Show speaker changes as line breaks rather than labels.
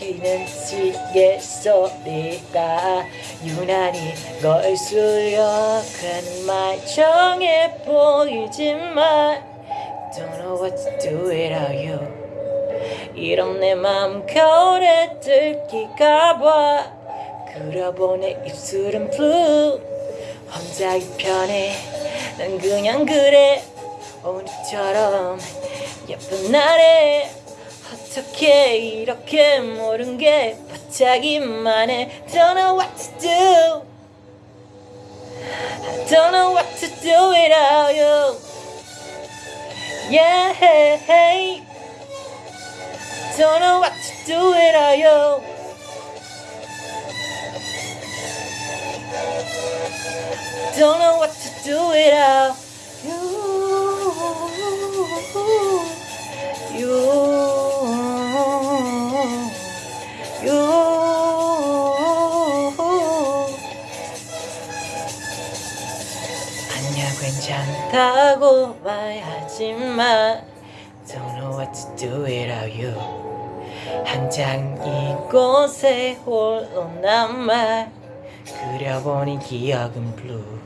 섞이는 시계 소리가 유난히 걸수록은 말정해 보이지만 Don't know what to do without you. 이런 내맘 거울에 들키가봐. 그려보 내 입술은 blue. 혼자 이편해 난 그냥 그래. 오늘처럼 예쁜 날에 어떻게 이렇게 모른 게 반짝이만 해 Don't know what to do I don't know what to do without you Yeah Don't know what to do without you Don't know what to do without 아니야 괜찮다고 말하지만 Don't know what to do without you 한장 이곳에 홀로 남아 그려보니 기억은 blue